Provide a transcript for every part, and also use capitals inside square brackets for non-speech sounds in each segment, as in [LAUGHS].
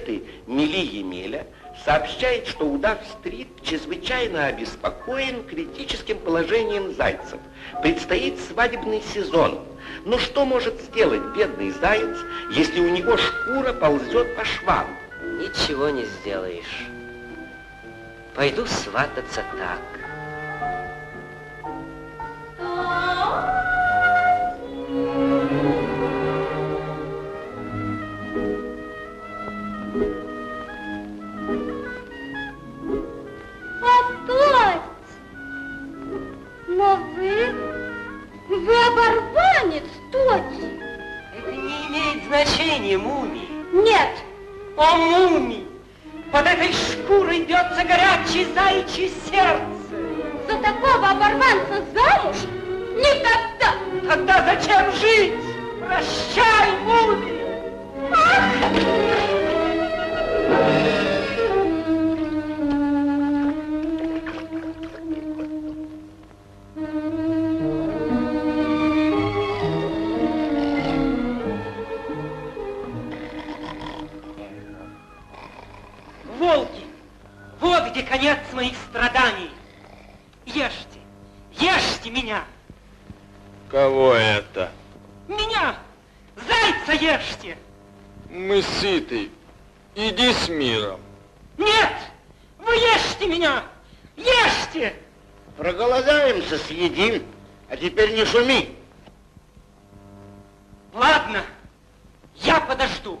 газеты Мили Емеля сообщает, что Удав-стрит чрезвычайно обеспокоен критическим положением зайцев. Предстоит свадебный сезон. Но что может сделать бедный заяц, если у него шкура ползет по швам? Ничего не сделаешь. Пойду свататься так. Опять! Оборванца замуж? Никогда! Тогда зачем жить? Прощай, Муми! Волки, Мы сыты. Иди с миром. Нет, вы ешьте меня, ешьте. Проголодаемся, съедим. А теперь не шуми. Ладно, я подожду.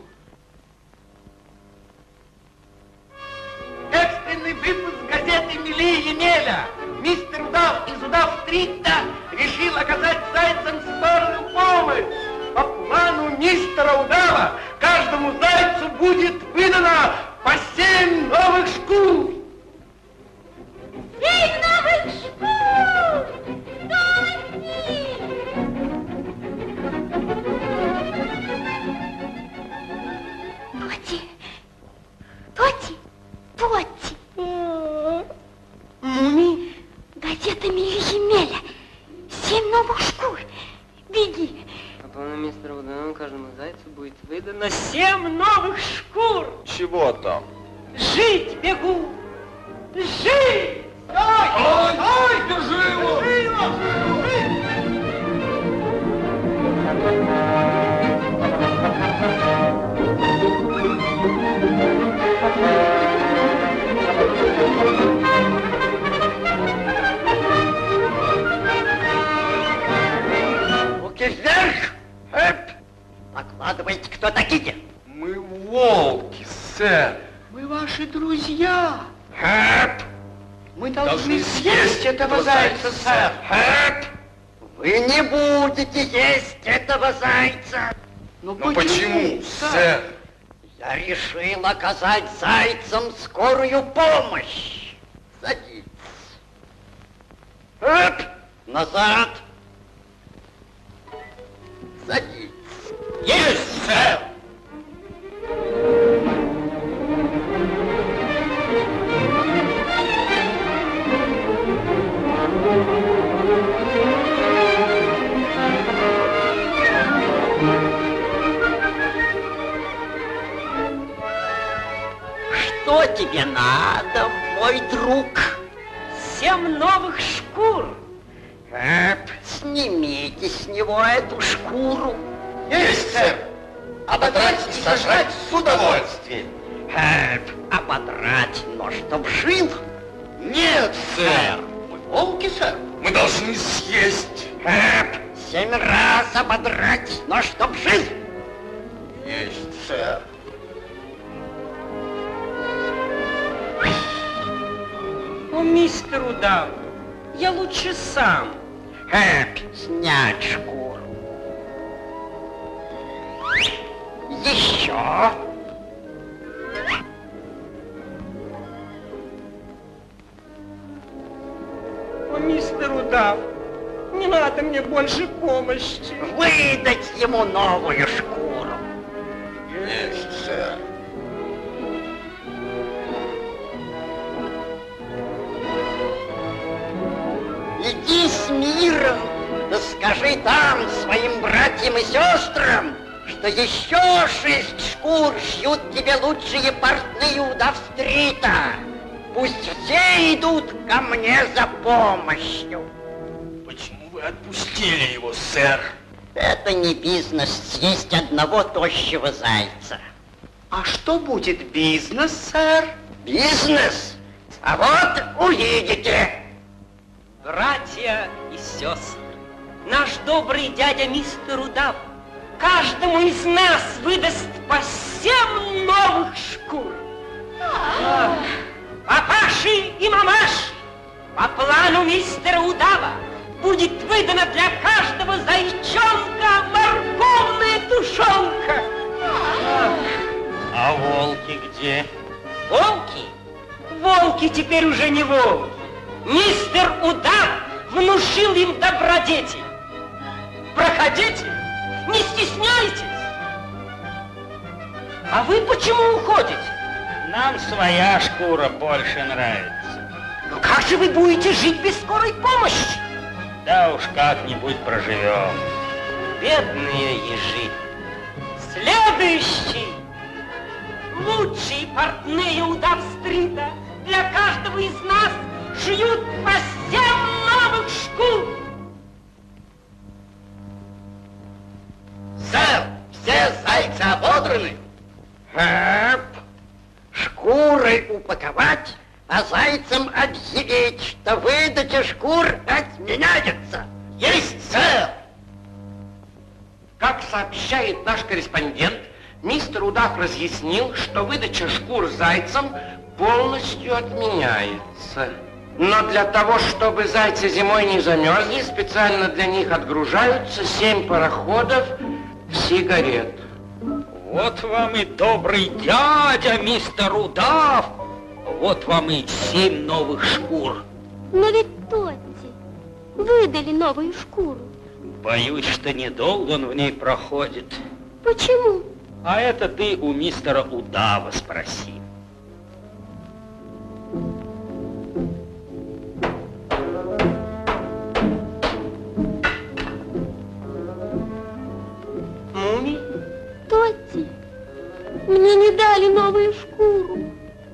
Экстренный выпуск газеты Мили Емеля. Мистер Удав из Удав-стрита решил оказать зайцам скорую помощь. По плану мистера Удава каждому зайцу будет выдано по семь новых шкур. Семь Мистера Удана каждому зайцу будет выдано семь новых шкур. Чего там? Жить бегу! Жить! Ой, ой, держи его! Руки Мы Должны съесть этого зайца, сэр. Хэп! Вы не будете есть этого зайца. Ну почему, сэр? Я решил оказать зайцам скорую помощь. Садитесь. Эп! Назад. Что тебе надо, мой друг? Семь новых шкур. Эп, снимите с него эту шкуру. Есть, сэр! Ободрать и сожрать с удовольствием. Эп, ободрать, но чтоб жил. Нет, сэр! Мы волки, сэр. Мы должны съесть. Эп, семь раз ободрать, но чтоб жил. Есть, сэр. О, мистер Удав, я лучше сам. Эп, снять шкуру. Еще. мистер Удав. Не надо мне больше помощи. Выдать ему новую шкуру. Миром, да скажи там своим братьям и сестрам, что еще шесть шкур шьют тебе лучшие портные удав-стрита. Пусть все идут ко мне за помощью. Почему вы отпустили его, сэр? Это не бизнес съесть одного тощего зайца. А что будет бизнес, сэр? Бизнес? А вот увидите. Братья и сестры, наш добрый дядя мистер Удав каждому из нас выдаст по семь новых шкур. Папаши и мамаши, по плану мистера Удава будет выдана для каждого зайчонка морковная тушенка. А волки где? Волки? Волки теперь уже не волки. Мистер Удав внушил им добродетель. Проходите, не стесняйтесь. А вы почему уходите? Нам своя шкура больше нравится. Ну как же вы будете жить без скорой помощи? Да уж как-нибудь проживем. Бедные ежи. Следующий. Лучшие портные удав-стрита для каждого из нас шьют новых шкур. Сэр, все зайцы ободраны. Эп, шкуры упаковать, а зайцам объявить, что выдача шкур отменяется. Есть, сэр. Как сообщает наш корреспондент, мистер Удав разъяснил, что выдача шкур зайцам полностью отменяется. Но для того, чтобы зайцы зимой не замерзли, специально для них отгружаются семь пароходов сигарет. Вот вам и добрый дядя, мистер Удав. Вот вам и семь новых шкур. Но ведь Тотти выдали новую шкуру. Боюсь, что недолго он в ней проходит. Почему? А это ты у мистера Удава спроси.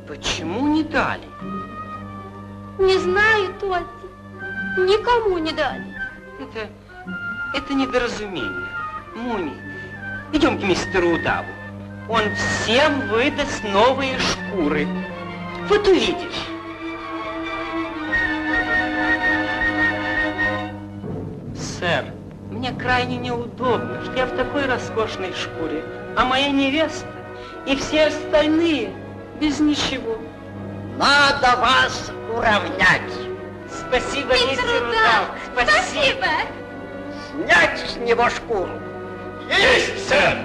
Почему не дали? Не знаю, Тотти. Никому не дали. Это, это недоразумение. Муми, идем к мистеру Удаву. Он всем выдаст новые шкуры. Вот увидишь. Сэр, мне крайне неудобно, что я в такой роскошной шкуре, а моя невеста и все остальные без ничего. Надо вас уравнять. Спасибо, мистер Удав. Спасибо. Снять с него шкуру. Есть, сэр.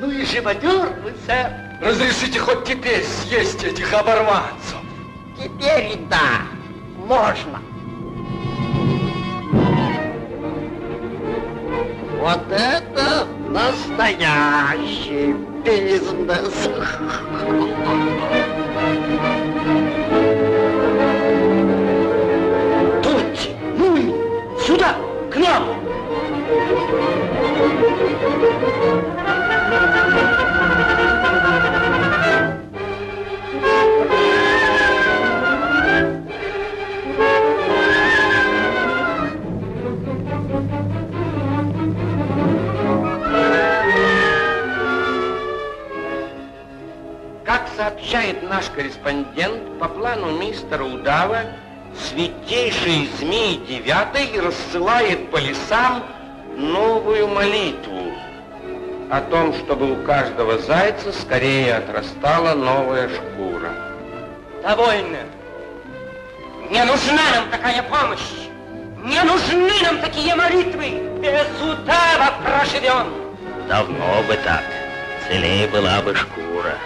Ну и живодер вы, сэр. Разрешите хоть теперь съесть этих оборванцев. Теперь да, можно. Настоящий бизнес. [LAUGHS] сообщает наш корреспондент, по плану мистера Удава, святейший змей девятый рассылает по лесам новую молитву о том, чтобы у каждого зайца скорее отрастала новая шкура. Довольно. Не нужна нам такая помощь. Не нужны нам такие молитвы. Без удава проживем. Давно бы так. Целее была бы шкура.